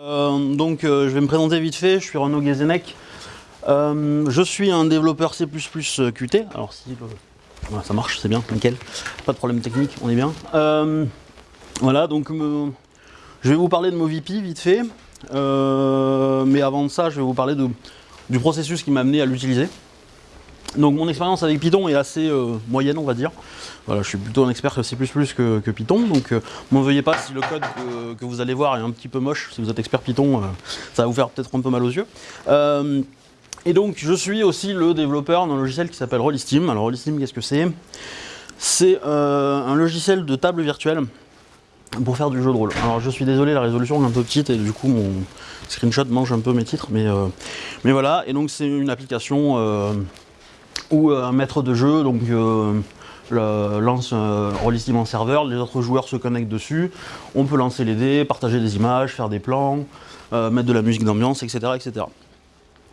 Euh, donc je vais me présenter vite fait, je suis Renaud Guézenec. je suis un développeur C++ Qt. Alors si ça marche, c'est bien, nickel. Pas de problème technique, on est bien. voilà, donc je vais vous parler de MoVP vite fait. mais avant de ça, je vais vous parler du processus qui m'a amené à l'utiliser. Donc mon expérience avec Python est assez euh, moyenne, on va dire. Voilà, je suis plutôt un expert C++ que, Python, donc euh, m'en veuillez pas si le code que, vous allez voir est un petit peu moche. Si vous êtes expert Python, euh, ça va vous faire peut-être un peu mal aux yeux. et donc je suis aussi le développeur d'un logiciel qui s'appelle Rollistim. Alors Rollistim, qu'est-ce que c'est? C'est un logiciel de table virtuelle pour faire du jeu de rôle. Alors je suis désolé, la résolution est un peu petite et du coup mon screenshot mange un peu mes titres, mais voilà. Et donc c'est une application ou euh, un maître de jeu donc, euh, lance un Rollistim en serveur, les autres joueurs se connectent dessus, on peut lancer les dés, partager des images, faire des plans, euh, mettre de la musique d'ambiance, etc., etc.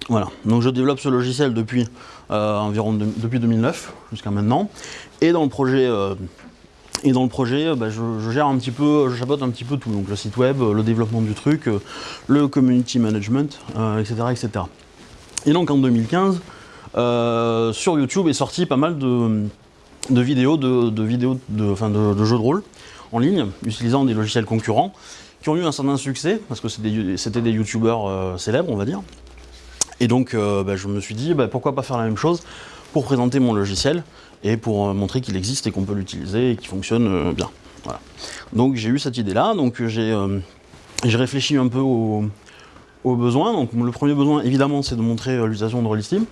Voilà, donc je développe ce logiciel depuis environ depuis 2009 jusqu'à maintenant, et dans le projet et dans le projet, bah, je, gère un petit peu, je un petit peu tout, donc le site web, le développement du truc, le community management, etc., etc. Et donc en 2015, euh, sur YouTube est sorti pas mal de, vidéos, de, vidéos de, jeux de rôle en ligne, utilisant des logiciels concurrents, qui ont eu un certain succès, parce que c'était des, youtubeurs euh, célèbres, on va dire. Et donc, euh, bah, je me suis dit, bah, pourquoi pas faire la même chose pour présenter mon logiciel et pour montrer qu'il existe et qu'on peut l'utiliser et qu'il fonctionne bien. Donc j'ai eu cette idée-là, donc j'ai réfléchi un peu aux, besoins. Le premier besoin, évidemment, c'est de montrer l'utilisation de Rollistim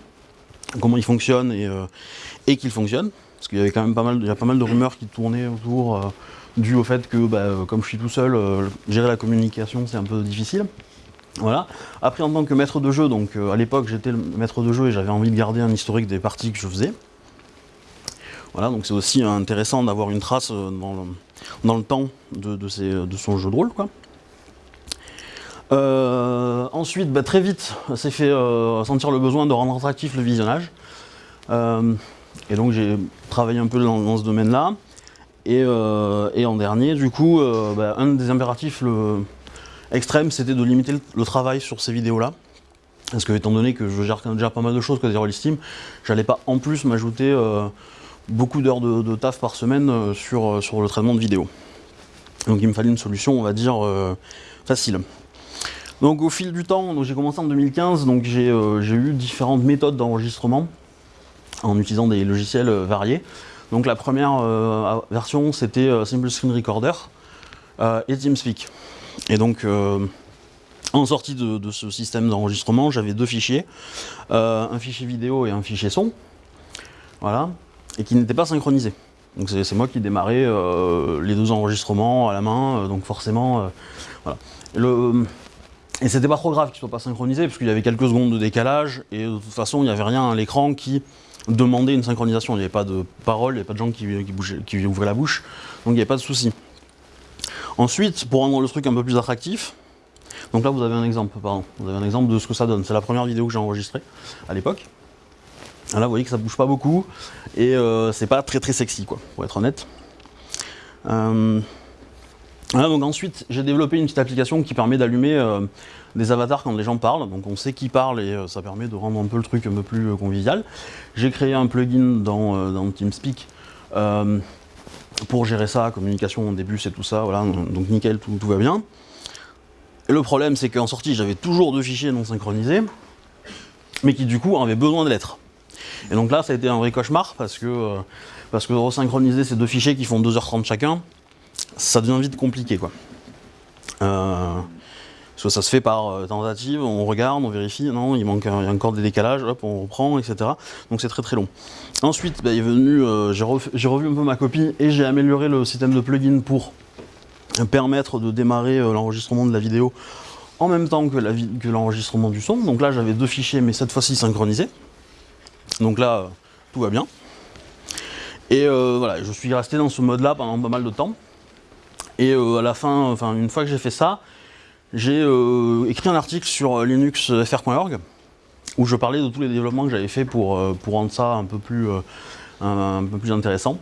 comment il fonctionne et, euh, et qu'il fonctionne. Parce qu'il y avait quand même pas mal, pas mal de rumeurs qui tournaient autour, euh, dû au fait que, bah, euh, comme je suis tout seul, gérer la communication c'est un peu difficile. Voilà. Après, en tant que maître de jeu, donc à l'époque j'étais le maître de jeu et j'avais envie de garder un historique des parties que je faisais. Voilà, donc c'est aussi intéressant d'avoir une trace dans le, dans le temps de, de, de, son jeu de rôle. Quoi. Euh, ensuite, bah, très vite, s'est fait euh, sentir le besoin de rendre attractif le visionnage. Euh, et donc j'ai travaillé un peu dans, ce domaine-là. Et, en dernier, du coup, bah, un des impératifs extrêmes, c'était de limiter le, travail sur ces vidéos-là. Parce que étant donné que je gère déjà pas mal de choses côté Rollistim, j'allais pas en plus m'ajouter beaucoup d'heures de, taf par semaine sur, sur le traitement de vidéos. Donc il me fallait une solution, on va dire, facile. Donc au fil du temps, j'ai commencé en 2015, donc euh, j'ai eu différentes méthodes d'enregistrement en utilisant des logiciels euh, variés. Donc la première euh, version c'était Simple Screen Recorder et TeamSpeak. Et donc en sortie de, ce système d'enregistrement, j'avais deux fichiers, un fichier vidéo et un fichier son, voilà, et qui n'étaient pas synchronisés. Donc c'est moi qui démarrais les deux enregistrements à la main, donc forcément, voilà. Et c'était pas trop grave qu'il soit pas synchronisé, parce qu'il y avait quelques secondes de décalage, et de toute façon, il n'y avait rien à l'écran qui demandait une synchronisation. Il n'y avait pas de parole, il n'y avait pas de gens qui, qui, ouvraient la bouche, donc il n'y avait pas de souci. Ensuite, pour rendre le truc un peu plus attractif, donc là vous avez un exemple, pardon, vous avez un exemple de ce que ça donne. C'est la première vidéo que j'ai enregistrée à l'époque. Là vous voyez que ça bouge pas beaucoup, et euh, c'est pas très très sexy quoi, pour être honnête. Euh, donc ensuite, j'ai développé une petite application qui permet d'allumer euh, des avatars quand les gens parlent. Donc on sait qui parle et euh, ça permet de rendre un peu le truc un peu plus euh, convivial. J'ai créé un plugin dans, TeamSpeak pour gérer ça, communication en début, c'est tout ça. Voilà, donc nickel, tout, va bien. Et le problème, c'est qu'en sortie, j'avais toujours deux fichiers non synchronisés, mais qui du coup avaient besoin de l'être. Et donc là, ça a été un vrai cauchemar parce que, parce que resynchroniser ces deux fichiers qui font 2h30 chacun, ça devient vite compliqué quoi. Euh, ça se fait par euh, tentative, on regarde, on vérifie, non, il manque encore des décalages, hop, on reprend, etc. Donc c'est très très long. Ensuite, bah, est venu, euh, j'ai revu, un peu ma copie et j'ai amélioré le système de plugin pour permettre de démarrer l'enregistrement de la vidéo en même temps que l'enregistrement du son. Donc là, j'avais deux fichiers, mais cette fois-ci synchronisés. Donc là, tout va bien. Et voilà, je suis resté dans ce mode-là pendant pas mal de temps. Et euh, à la fin, une fois que j'ai fait ça, j'ai euh, écrit un article sur linuxfr.org où je parlais de tous les développements que j'avais fait pour, euh, rendre ça un peu plus, intéressant.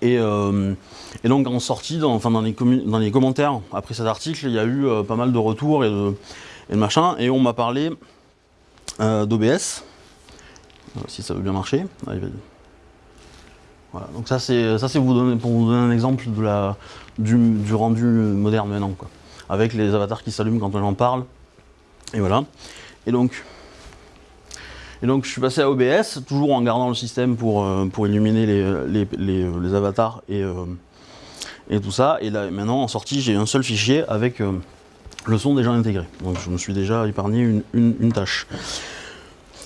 Et, donc en sortie, dans, enfin, dans, les dans les commentaires après cet article, il y a eu pas mal de retours et de machin, et on m'a parlé d'OBS, si ça veut bien marcher. Voilà, donc ça c'est pour vous donner un exemple du, rendu moderne maintenant, quoi. Avec les avatars qui s'allument quand on en parle. Et voilà. Et donc, je suis passé à OBS, toujours en gardant le système pour, euh, illuminer les, avatars et, euh, et tout ça. Et là maintenant en sortie j'ai un seul fichier avec euh, le son déjà intégré. Donc je me suis déjà épargné une tâche.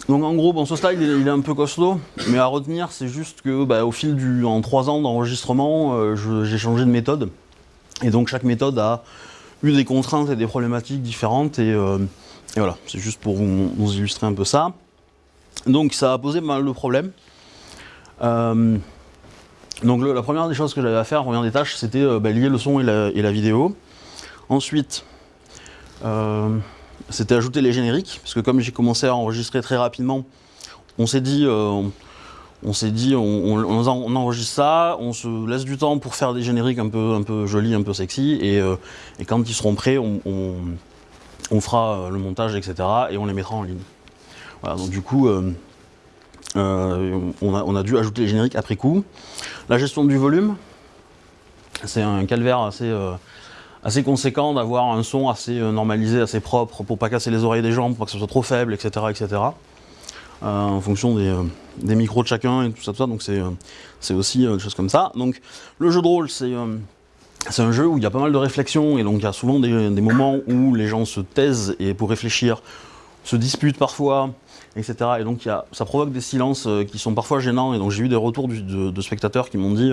Donc en gros, bon, ce slide il est, un peu costaud, mais à retenir, c'est juste que bah, au fil du, en trois ans d'enregistrement, euh, j'ai changé de méthode. Et donc chaque méthode a eu des contraintes et des problématiques différentes. Et, euh, voilà, c'est juste pour vous, illustrer un peu ça. Donc ça a posé mal de problèmes. Euh, donc la première des choses que j'avais à faire, première des tâches, c'était bah, lier le son et la vidéo. Ensuite, c'était ajouter les génériques, parce que comme j'ai commencé à enregistrer très rapidement, on s'est dit, euh, on, dit, on, enregistre ça, on se laisse du temps pour faire des génériques un peu, jolis, un peu sexy, et, euh, quand ils seront prêts, on, fera le montage, etc., et on les mettra en ligne. Donc du coup, euh, on a dû ajouter les génériques après coup. La gestion du volume, c'est un calvaire assez assez conséquent d'avoir un son assez euh, normalisé, assez propre, pour pas casser les oreilles des gens, pour pas que ce soit trop faible, etc. etc. Euh, en fonction euh, des, micros de chacun et tout ça, tout ça. donc c'est aussi des choses comme ça. Donc le jeu de rôle, c'est un jeu où il y a pas mal de réflexions, et donc il y a souvent des, moments où les gens se taisent et pour réfléchir, se disputent parfois, etc. Et donc ça provoque des silences qui sont parfois gênants, et donc j'ai eu des retours de, spectateurs qui m'ont dit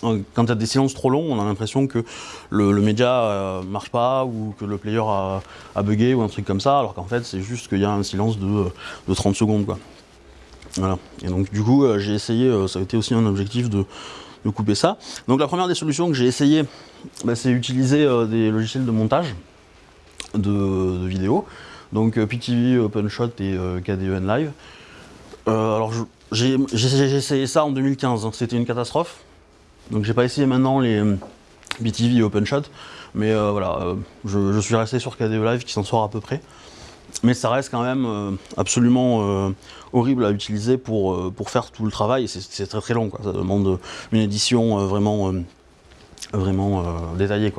quand il y a des silences trop longs, on a l'impression que le, média euh, marche pas ou que le player a, bugué ou un truc comme ça, alors qu'en fait c'est juste qu'il y a un silence de, 30 secondes. Quoi. Voilà. Et donc du coup euh, j'ai essayé, euh, ça a été aussi un objectif de, couper ça. Donc la première des solutions que j'ai essayé, bah, c'est utiliser des logiciels de montage de, vidéos, donc PTV, OpenShot et KDEN Live. alors j'ai essayé ça en 2015, hein. c'était une catastrophe. Donc j'ai pas essayé maintenant les euh, BTV et OpenShot, mais euh, voilà, euh, je, suis resté sur KDE Live qui s'en sort à peu près. Mais ça reste quand même absolument horrible à utiliser pour, pour faire tout le travail, c'est très très long, ça demande une édition vraiment, vraiment détaillée.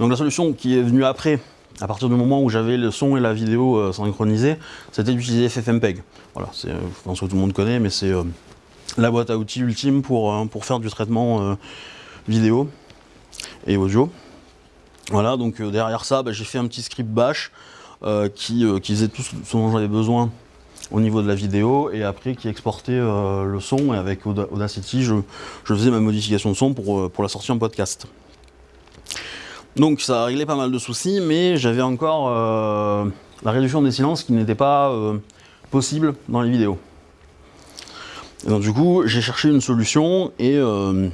Donc la solution qui est venue après, à partir du moment où j'avais le son et la vidéo synchronisés, c'était d'utiliser FFmpeg. Voilà, je pense que tout le monde connaît, mais c'est la boîte à outils ultime pour, euh, faire du traitement euh, vidéo et audio. Voilà, donc euh, derrière ça, bah, j'ai fait un petit script bash qui, qui, faisait tout ce dont j'avais besoin au niveau de la vidéo et après qui exportait le son et avec Audacity je, faisais ma modification de son pour, pour la sortie en podcast. Donc ça a réglé pas mal de soucis mais j'avais encore la réduction des silences qui n'était pas possible dans les vidéos. Et donc du coup, j'ai cherché une solution et euh,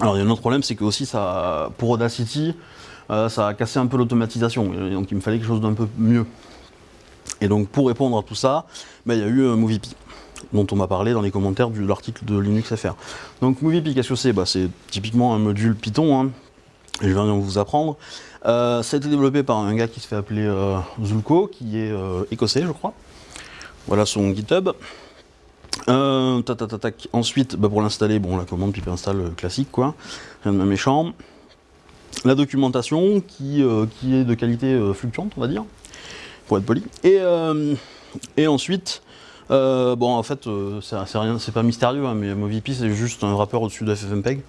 alors il y a un autre problème, c'est que aussi ça, pour Audacity, euh, ça a cassé un peu l'automatisation. Donc il me fallait quelque chose d'un peu mieux. Et donc pour répondre à tout ça, ben, il y a eu euh, MoviePy dont on m'a parlé dans les commentaires de l'article de LinuxFR. Donc MoviePy, qu'est-ce que c'est? Bah, C'est typiquement un module Python, hein. je vais vous apprendre. ça a été développé par un gars qui se fait appeler Zulko, qui est écossais, je crois. Voilà son GitHub. Euh, Ensuite, bah, pour l'installer, bon, la commande pipe install euh, classique, quoi. Rien de méchant. La documentation qui, euh, est de qualité fluctuante, on va dire, pour être poli. Et, ensuite, bon, en fait, c'est pas mystérieux, hein, mais MovieP c'est juste un wrapper au-dessus de FFmpeg,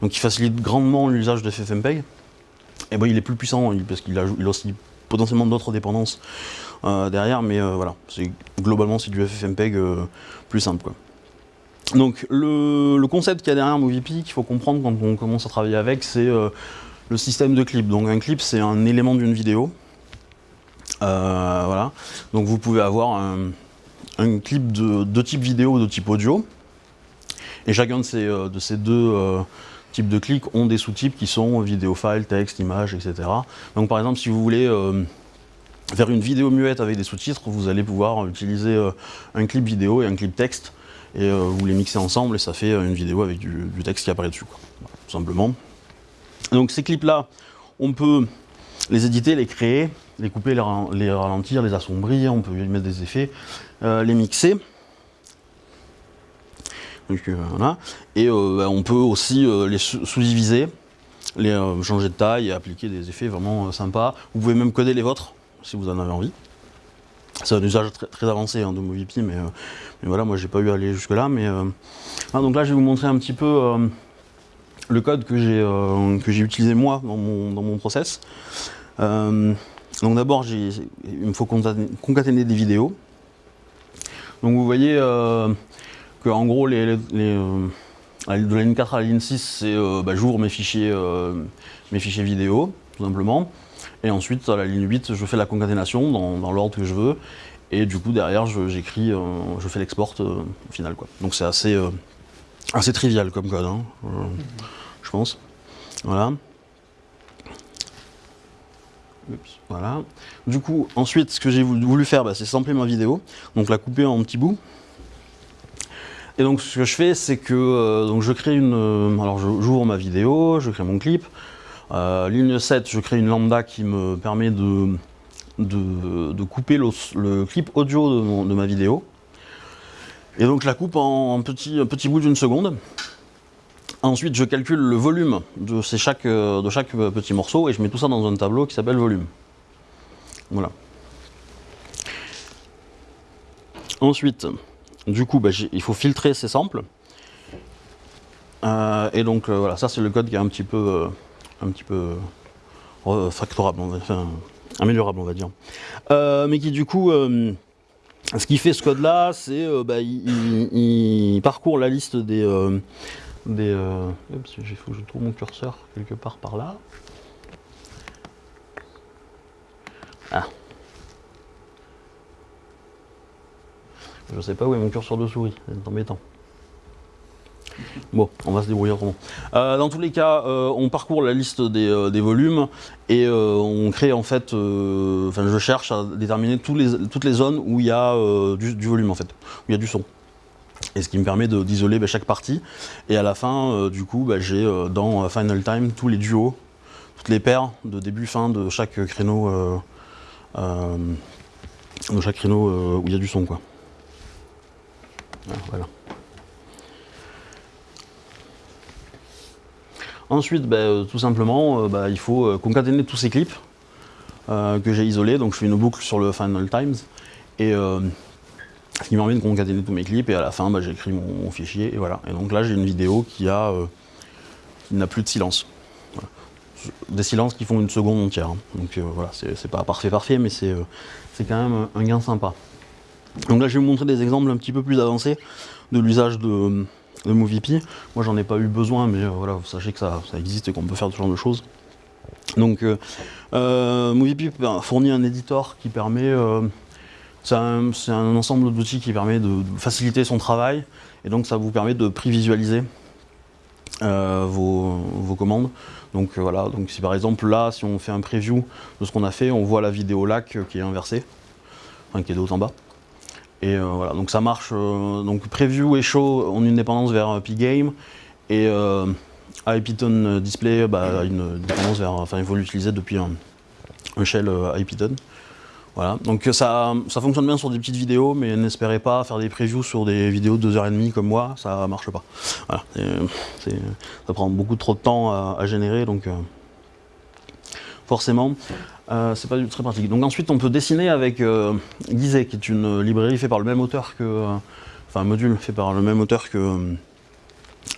donc il facilite grandement l'usage de FFmpeg. Et bon, il est plus puissant parce qu'il il aussi potentiellement d'autres dépendances euh, derrière, mais euh, voilà, globalement c'est du FFmpeg euh, plus simple. Quoi. Donc le, concept qu'il y a derrière MovieP, qu'il faut comprendre quand on commence à travailler avec, c'est le système de clip. Donc un clip c'est un élément d'une vidéo. voilà. Donc vous pouvez avoir un, clip de, type vidéo ou de type audio. Et chacun de ces deux types de clics ont des sous-types qui sont vidéo file, texte, image, etc. Donc par exemple si vous voulez faire une vidéo muette avec des sous-titres, vous allez pouvoir utiliser euh, un clip vidéo et un clip texte. et vous les mixez ensemble et ça fait une vidéo avec du, texte qui apparaît dessus, tout simplement. Donc ces clips-là, on peut les éditer, les créer, les couper, les, ralentir, les assombrir, on peut y mettre des effets, les mixer. Et bah, on peut aussi les sous-diviser, les changer de taille et appliquer des effets vraiment sympas. Vous pouvez même coder les vôtres si vous en avez envie. C'est un usage très, avancé hein, de MoviePi, mais, mais, voilà, moi j'ai pas eu à aller jusque là. Mais donc là, je vais vous montrer un petit peu le code que j'ai que j'ai utilisé moi dans mon, dans mon process. donc d'abord, il me faut concaténer des vidéos. Donc vous voyez que en gros, les, de la ligne 4 à la ligne 6, c'est bah, j'ouvre mes fichiers, mes fichiers vidéo, tout simplement. Et ensuite, à la ligne 8, je fais la concaténation dans, l'ordre que je veux. Et du coup, derrière, j'écris, je, fais l'export au final. Quoi. Donc c'est assez, assez trivial comme code, hein, je pense. Voilà. voilà. Du coup, ensuite, ce que j'ai voulu faire, bah, c'est sampler ma vidéo. Donc la couper en petits bouts. Et donc ce que je fais, c'est que donc je crée une... alors j'ouvre ma vidéo, je crée mon clip. Euh, ligne 7, je crée une lambda qui me permet de, de, couper le, clip audio de, ma vidéo. Et donc je la coupe en, petits petit bout d'une seconde. Ensuite, je calcule le volume de, chaque, de chaque petit morceau et je mets tout ça dans un tableau qui s'appelle volume. Voilà. Ensuite, du coup, bah, il faut filtrer ces samples. Euh, et donc euh, voilà, ça c'est le code qui est un petit peu un petit peu euh, factorable, améliorable on va dire. Euh, mais qui du coup, euh, ce qui fait ce code là, c'est bah, il, parcourt la liste des... des il faut que je trouve mon curseur quelque part par là. Ah. Je sais pas où est mon curseur de souris, c'est embêtant. Bon, on va se débrouiller autrement. Euh, dans tous les cas, euh, on parcourt la liste des, euh, volumes et on crée en fait, enfin je cherche à déterminer toutes les zones où il y a du, volume en fait, où il y a du son. Et ce qui me permet d'isoler bah, chaque partie. Et à la fin, du coup, bah, j'ai dans Final Time tous les duos, toutes les paires de début-fin de chaque créneau, de chaque créneau où il y a du son quoi. Voilà. Ensuite, ben, euh, tout simplement, euh, ben, il faut euh, concaténer tous ces clips que j'ai isolés. Donc je fais une boucle sur le Final Times. Et ce qui me permet de concaténer tous mes clips. Et à la fin, ben, j'écris mon, fichier. Et voilà. Et donc là, j'ai une vidéo qui n'a plus de silence. Des silences qui font une seconde entière. Hein. Donc voilà, c'est pas parfait parfait, mais c'est quand même un gain sympa. Donc là, je vais vous montrer des exemples un petit peu plus avancés de l'usage de, de. Moi, j'en ai pas eu besoin, mais euh, voilà, vous sachez que ça, existe et qu'on peut faire ce genre de choses. Donc, euh, euh MoviePi fournit un éditeur qui permet. Euh, c'est un, ensemble d'outils qui permet de faciliter son travail et donc ça vous permet de prévisualiser vos, vos, commandes. Donc voilà, donc si par exemple là, si on fait un preview de ce qu'on a fait, on voit la vidéo lac qui est inversée, enfin qui est de haut en bas. Et euh, voilà, donc ça marche. Euh, donc preview et show ont une dépendance vers euh, Pgame et IPython Display bah, une dépendance vers. Enfin, il faut l'utiliser depuis un, shell IPython. Voilà, donc ça, ça fonctionne bien sur des petites vidéos, mais n'espérez pas faire des previews sur des vidéos de 2h30 comme moi, ça marche pas. Voilà, ça prend beaucoup trop de temps à, générer, donc forcément, euh, c'est pas du tout très pratique. Donc ensuite, on peut dessiner avec euh, Gizeh, qui est une librairie faite par le même auteur que, euh, enfin un module fait par le même auteur que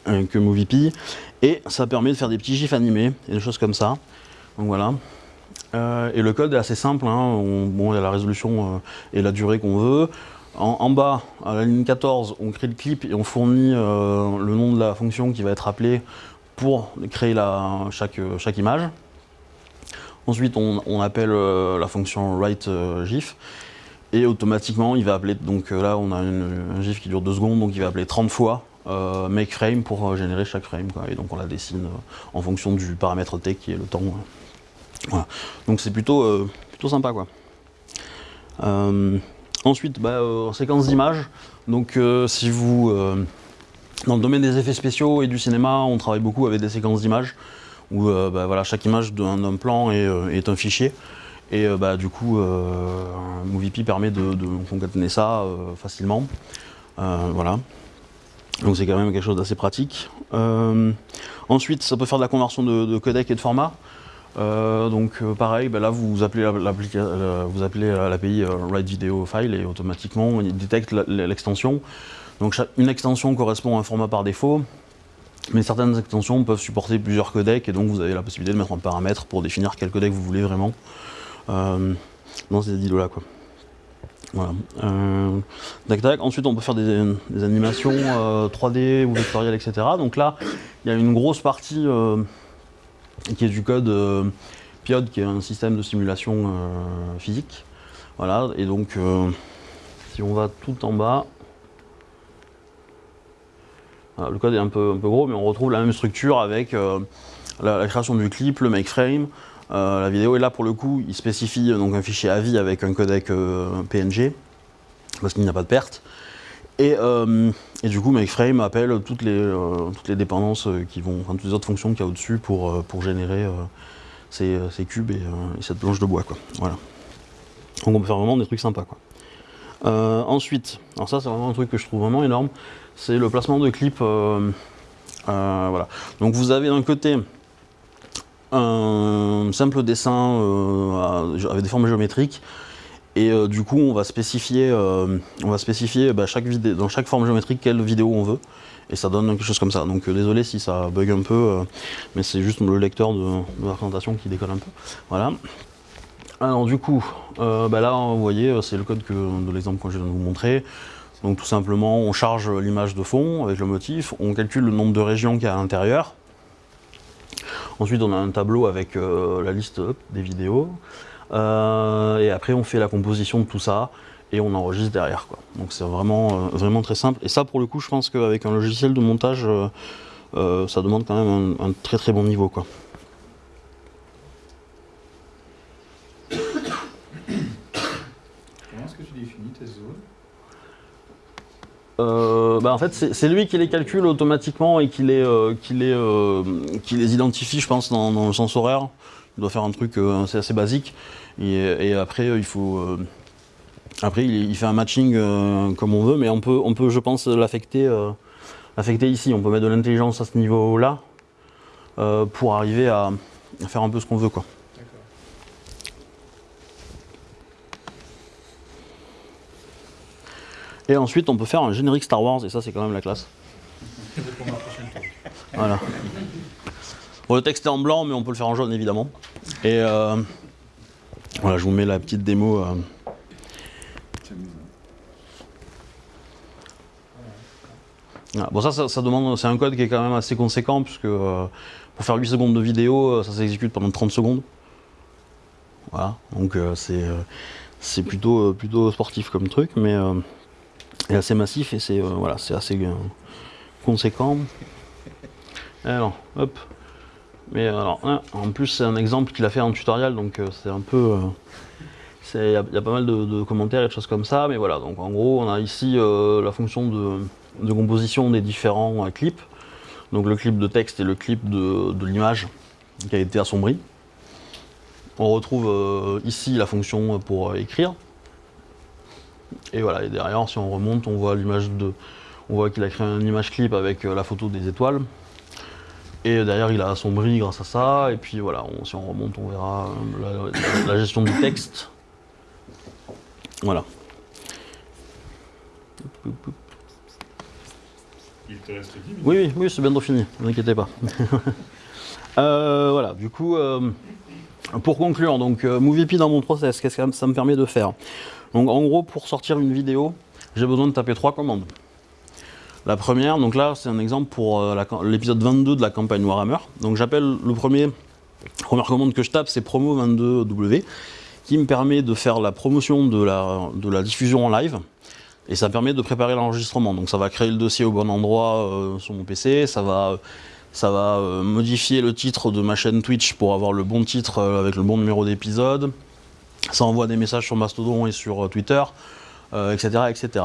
que MoviePi, et ça permet de faire des petits gifs animés et des choses comme ça. Donc voilà. et le code est assez simple. Hein. bon, il y a la résolution et la durée qu'on veut. En, bas, à la ligne 14, on crée le clip et on fournit le nom de la fonction qui va être appelée pour créer la, chaque image. Ensuite, on, appelle euh, la fonction write euh, GIF et automatiquement, il va appeler. Donc euh, là, on a un GIF qui dure 2 secondes, donc il va appeler 30 fois make frame pour générer chaque frame. Et donc on la dessine en fonction du paramètre T qui est le temps. Donc c'est plutôt, plutôt sympa. Quoi. Ensuite, bah, séquence d'images. Donc si vous... dans le domaine des effets spéciaux et du cinéma, on travaille beaucoup avec des séquences d'images où euh, bah, voilà, chaque image d'un plan est, euh, est un fichier. Et euh, bah, du coup, euh, MovieP permet de, de ça facilement. Voilà. Donc c'est quand même quelque chose d'assez pratique. Ensuite, ça peut faire de la conversion de, de codec et de format. Donc pareil, bah là vous appelez l'API Write Video File et automatiquement il détecte l'extension. Donc une extension correspond à un format par défaut, mais certaines extensions peuvent supporter plusieurs codecs et donc vous avez la possibilité de mettre un paramètre pour définir quel codec vous voulez vraiment euh, dans ces îlots là quoi. Voilà. Euh. Ensuite, on peut faire des, animations euh, 3D ou vectorielles, etc. Donc là, il y a une grosse partie euh, qui est du code euh, PIOD, qui est un système de simulation euh, physique. Voilà. Et donc, euh, si on va tout en bas, le code est un peu, gros, mais on retrouve la même structure avec euh, la, création du clip, le make frame, euh, la vidéo. Et là, pour le coup, il spécifie euh, donc un fichier AVI avec un codec PNG, parce qu'il n'y a pas de perte. Et, du coup, MakeFrame appelle toutes les, dépendances qui vont, enfin toutes les autres fonctions qu'il y a au-dessus pour, générer ces, cubes et, et cette planche de bois. Voilà. Donc on peut faire vraiment des trucs sympas. Ensuite, alors ça c'est vraiment un truc que je trouve vraiment énorme, c'est le placement de clips. euh, euh, voilà. Donc vous avez d'un côté un simple dessin euh, avec des formes géométriques et du coup, on va spécifier, on va spécifier bah, dans chaque forme géométrique quelle vidéo on veut. Et ça donne quelque chose comme ça. Donc désolé si ça bug un peu, mais c'est juste le lecteur de, la présentation qui décolle un peu. Voilà. Alors du coup, bah, là vous voyez, c'est le code que, de l'exemple que je viens de vous montrer. Donc tout simplement, on charge l'image de fond avec le motif, on calcule le nombre de régions qu'il y a à l'intérieur. Ensuite, on a un tableau avec euh, la liste des vidéos. Euh, et après, on fait la composition de tout ça et on enregistre derrière. Donc c'est vraiment, euh, vraiment très simple. Et ça, pour le coup, je pense qu'avec un logiciel de montage, ça demande quand même un, très très bon niveau. Comment est-ce que tu définis tes zones Euh, bah, en fait, c'est lui qui les calcule automatiquement et qui les, euh, qui les, euh, qui les identifie, je pense, dans, le sens horaire. Il doit faire un truc assez, basique. Et, après, il faut. après, il, fait un matching comme on veut, mais on peut, on peut je pense, l'affecter l'affecter ici. On peut mettre de l'intelligence à ce niveau-là pour arriver à, à faire un peu ce qu'on veut. Quoi. D'accord. Et ensuite, on peut faire un générique Star Wars, et ça, c'est quand même la classe. Voilà. Bon, le texte est en blanc, mais on peut le faire en jaune évidemment. Et euh, voilà, je vous mets la petite démo. euh. Voilà. Bon, ça, ça, demande, c'est un code qui est quand même assez conséquent, puisque euh, pour faire 8 secondes de vidéo, ça s'exécute pendant 30 secondes. Voilà, donc c'est plutôt, plutôt sportif comme truc, mais euh, et assez massif et c'est euh, voilà, assez euh, conséquent. Alors, hop. Mais alors, hein, en plus, c'est un exemple qu'il a fait en tutoriel, donc euh, c'est un peu. euh, Il y, a- pas mal de, commentaires et de choses comme ça, mais voilà. Donc en gros, on a ici euh, la fonction de, composition des différents euh, clips. Donc le clip de texte et le clip de, de l'image qui a été assombri. On retrouve euh, ici la fonction pour euh, écrire. Et voilà, et derrière, si on remonte, on voit l'image de. On voit qu'il a créé une image clip avec euh, la photo des étoiles. Et derrière, il a assombri grâce à ça. Et puis voilà, on- si on remonte, on verra euh, la, la gestion du texte. Voilà. Il te reste 10 minutes. Oui, oui, c'est bientôt fini, ne vous inquiétez pas. Euh, voilà, du coup, euh, pour conclure, donc MovieP dans mon process, qu'est-ce que ça me permet de faire? Donc en gros, pour sortir une vidéo, j'ai besoin de taper trois commandes. La première, donc là, c'est un exemple pour euh, l'épisode 22 de la campagne Warhammer. Donc j'appelle le premier, première commande que je tape, c'est promo22w, qui me permet de faire la promotion de la, diffusion en live. Et ça permet de préparer l'enregistrement. Donc ça va créer le dossier au bon endroit euh, sur mon PC, ça va, ça va euh, modifier le titre de ma chaîne Twitch pour avoir le bon titre euh, avec le bon numéro d'épisode. Ça envoie des messages sur Mastodon et sur euh, Twitter. euh, etc., etc.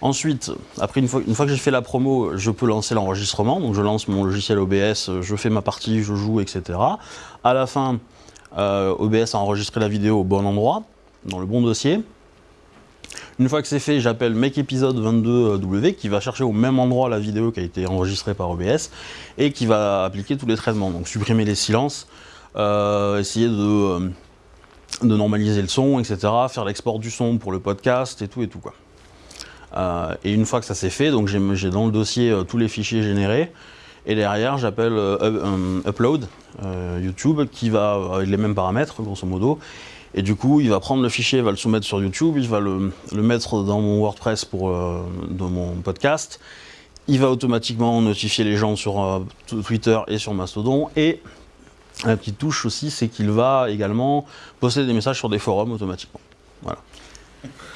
Ensuite, après une fois, que j'ai fait la promo, je peux lancer l'enregistrement. Donc je lance mon logiciel OBS, je fais ma partie, je joue, etc. À la fin, euh, OBS a enregistré la vidéo au bon endroit, dans le bon dossier. Une fois que c'est fait, j'appelle Make Episode 22W qui va chercher au même endroit la vidéo qui a été enregistrée par OBS et qui va appliquer tous les traitements. Donc supprimer les silences, euh, essayer de, euh, de normaliser le son, etc. Faire l'export du son pour le podcast et tout et tout quoi. Euh, et une fois que ça c'est fait, donc j'ai dans le dossier euh, tous les fichiers générés. Et derrière, j'appelle euh, up- Upload YouTube qui va avec les mêmes paramètres, grosso modo. Et du coup, il va prendre le fichier, il va le soumettre sur YouTube, il va le, mettre dans mon WordPress pour mon podcast. Il va automatiquement notifier les gens sur Twitter et sur Mastodon. Et la petite touche aussi, c'est qu'il va également poster des messages sur des forums automatiquement. Voilà.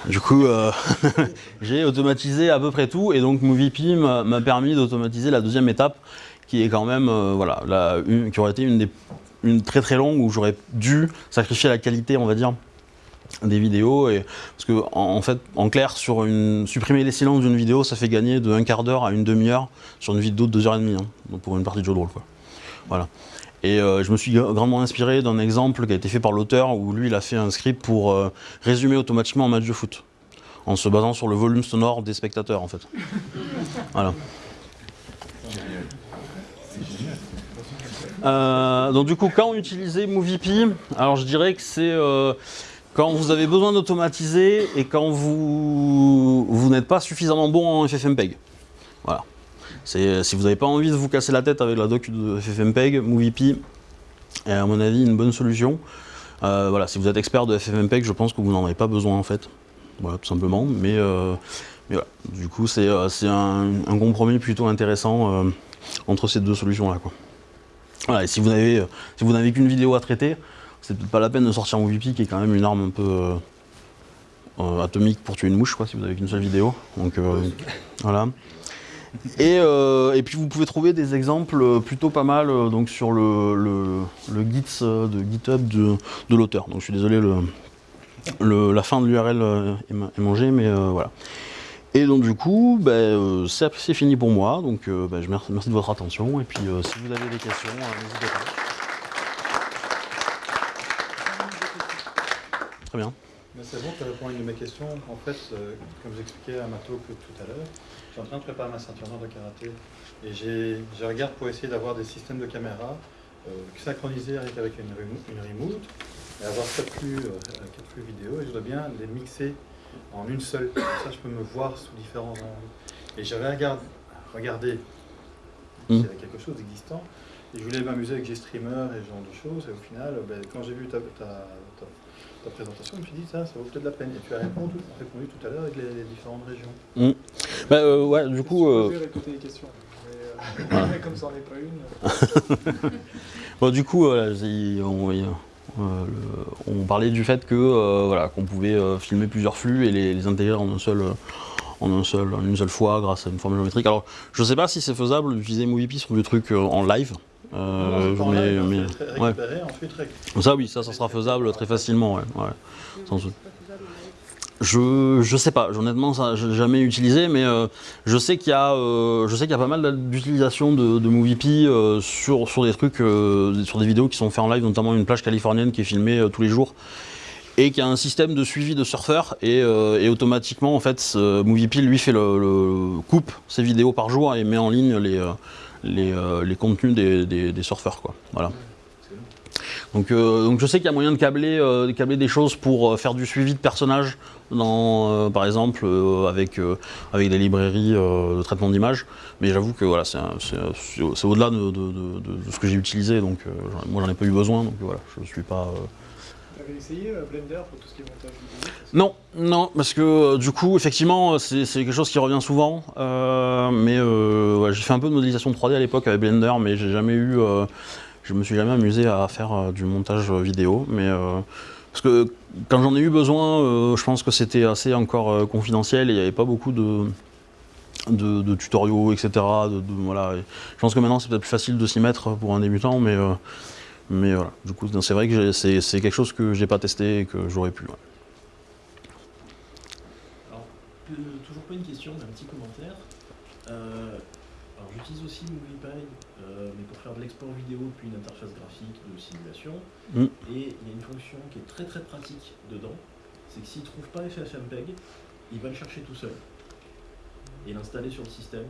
Du coup, euh, j'ai automatisé à peu près tout et donc MovieP m'a permis d'automatiser la deuxième étape qui est quand même, euh, voilà, qui aurait été une, très très longue où j'aurais dû sacrifier la qualité, on va dire, des vidéos. Et, parce que en, fait, en clair, sur une, supprimer les silences d'une vidéo, ça fait gagner de un quart d'heure à une demi-heure sur une vidéo de deux heures et demie, hein, pour une partie de jeu de rôle. Quoi. Voilà. Et euh, je me suis gra- grandement inspiré d'un exemple qui a été fait par l'auteur où lui il a fait un script pour euh, résumer automatiquement un match de foot en se basant sur le volume sonore des spectateurs en fait. Voilà. Euh, donc du coup, quand on utilisait MovieP, alors je dirais que c'est euh, quand vous avez besoin d'automatiser et quand vous, vous n'êtes pas suffisamment bon en FFmpeg. Voilà. C'est- Si vous n'avez pas envie de vous casser la tête avec la doc de FFmpeg, MovieP est à mon avis une bonne solution. Euh, voilà, si vous êtes expert de FFmpeg, je pense que vous n'en avez pas besoin en fait. Voilà, tout simplement. Mais, euh, voilà, du coup, c'est euh, un, compromis plutôt intéressant euh, entre ces deux solutions-là. Voilà, et si vous n'avez euh, si qu'une vidéo à traiter, c'est peut-être pas la peine de sortir MovieP qui est quand même une arme un peu euh, euh, atomique pour tuer une mouche, quoi, si vous avez qu'une seule vidéo. Donc euh, voilà. Et, euh, et puis vous pouvez trouver des exemples euh, plutôt pas mal euh, donc sur le, le, le Git de GitHub de, de l'auteur. Donc je suis désolé, le, la fin de l'URL est, ma- est mangée, mais voilà. Et donc du coup, euh, c'est fini pour moi. Donc ben, je merci, merci de votre attention. Et puis si vous avez des questions, n'hésitez pas. Très bien. C'est bon, tu réponds à une de mes questions. En fait, euh, comme j'expliquais à ma talk tout à l'heure, je suis en train de préparer ma ceinture noire de karaté. Et je regarde pour essayer d'avoir des systèmes de caméra euh, synchronisés avec, avec une, remo- une remote et avoir quatre flux, euh, quatre flux vidéo. Et je dois bien les mixer en une seule. Comme ça, je peux me voir sous différents angles. Et j'avais regardé, regardé s'il y avait quelque chose d'existant. Et je voulais m'amuser avec GStreamer et ce genre de choses. Et au final, ben, quand j'ai vu ta, ta- ta- ta présentation, je me suis dit, ça, ça vaut peut-être la peine. Et tu as répondu, répondu tout à l'heure avec les, les différentes régions. Bah, euh, ouais, du coup, euh, Je vais répéter les questions. Mais, euh, comme ça n'en est pas une. Bon, du coup, euh, il- on, euh, le- on parlait du fait que euh, voilà, qu'on pouvait euh, filmer plusieurs flux et les, les intégrer en un seul, euh, en un seul, en une seule fois grâce à une formule géométrique. Alors, je sais pas si c'est faisable d'utiliser MovieP sur des trucs euh, en live. Euh, Non, mais, mais- ouais. Ça, oui, ça, ça sera faisable très facilement. Ouais, ouais, sans doute. Je, je sais pas, honnêtement, ça, j'ai jamais utilisé, mais euh, je sais qu'il y a, euh, je sais qu'il y a pas mal d'utilisation de, de sur, sur des trucs, sur des vidéos qui sont faites en live, notamment une plage californienne qui est filmée tous les jours et qui a un système de suivi de surfeurs et, euh, et automatiquement en fait lui fait le, le- coupe ses vidéos par jour et met en ligne les, les, euh, les contenus des, des- des surfeurs quoi. Voilà. Donc, euh, donc je sais qu'il y a moyen de câbler, euh, câbler des choses pour faire du suivi de personnages, dans, par exemple avec, avec des librairies de traitement d'image. Mais j'avoue que voilà, c'est au-delà de, de- de- ce que j'ai utilisé, donc moi j'en ai pas eu besoin, donc voilà, je suis pas. Avais essayé euh, Blender pour tout ce qui est montage Non, non, parce que euh, du coup, effectivement, euh, c'est quelque chose qui revient souvent. mais j'ai fait un peu de modélisation 3D à l'époque avec Blender, mais j'ai jamais eu. je me suis jamais amusé à faire du montage vidéo. Mais parce que quand j'en ai eu besoin, je pense que c'était assez encore confidentiel et il n'y avait pas beaucoup de. De, tutoriaux, etc. voilà. Je pense que maintenant c'est peut-être plus facile de s'y mettre pour un débutant, mais, mais voilà. Du coup, c'est vrai que c'est quelque chose que j'ai pas testé et que j'aurais pu. ouais. Alors, toujours pas une question, mais un petit commentaire. Euh, alors j'utilise aussi MoviePy, euh, mais pour faire de l'export vidéo puis une interface graphique de simulation. Mm. Et il y a une fonction qui est très très pratique dedans, c'est que s'il trouve pas FFmpeg, il va le chercher tout seul et l'installer sur le système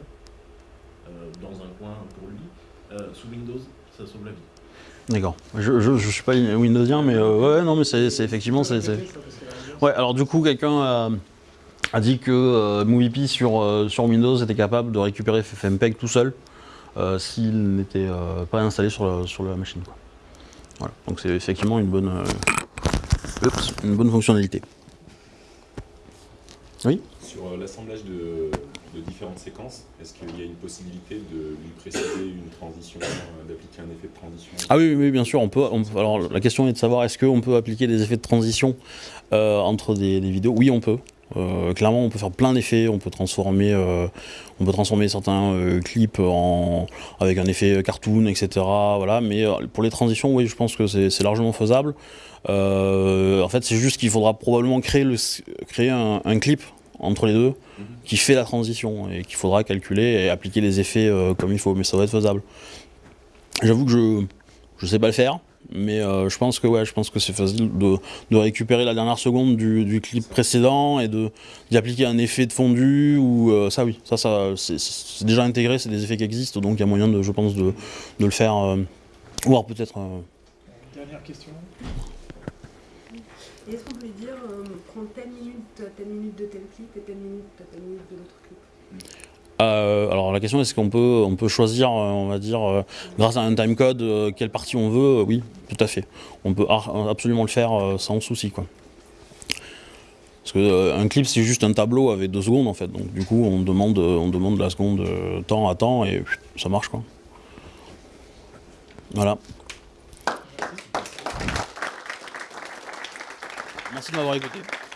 euh, dans un coin pour lui. Sous Windows, ça sauve la vie. D'accord. Je, je suis pas Windowsien, mais euh, ouais, non, mais c'est effectivement. c'est Ouais, alors du coup, quelqu'un a, a dit que euh, sur, euh, sur Windows était capable de récupérer FFmpeg tout seul euh, s'il n'était pas installé sur, la- sur la machine. quoi. Voilà, donc c'est effectivement une bonne, une bonne fonctionnalité. Oui? Sur l'assemblage de, de différentes séquences, est-ce qu'il y a une possibilité de lui préciser une transition, euh, d'appliquer un effet de transition Ah oui, oui, bien sûr. On peut, alors la question est de savoir est-ce qu'on peut appliquer des effets de transition euh, entre des, vidéos? Oui, on peut. Euh, clairement, on peut faire plein d'effets. On peut transformer, on peut transformer certains clips en, avec un effet cartoon, etc. Voilà. Mais pour les transitions, oui, je pense que c'est largement faisable. En fait, c'est juste qu'il faudra probablement créer, le, créer un, clip entre les deux. Qui fait la transition et qu'il faudra calculer et appliquer les effets euh, comme il faut. Mais ça va être faisable. J'avoue que je je sais pas le faire, mais euh, je pense que ouais, je pense que c'est facile de, de récupérer la dernière seconde du, clip précédent et de d'y appliquer un effet de fondu ou euh, ça oui, ça ça c'est- déjà intégré, c'est des effets qui existent, donc il y a moyen de, je pense, de, de le faire, euh, voire peut-être. Dernière question. Est-ce qu'on peut lui dire, euh, prends telle minute, telle minute de tel clip et telle minute, telle minute de l'autre clip? Euh, alors la question est-ce qu'on peut, on peut choisir, euh, on va dire, euh, grâce à un timecode, quelle partie on veut? Oui, tout à fait. On peut absolument le faire sans souci. Quoi. Parce que euh, un clip c'est juste un tableau avec deux secondes en fait. Donc du coup on demande, on demande la seconde temps à temps et ça marche quoi. Voilà. 맛있는 와이프들.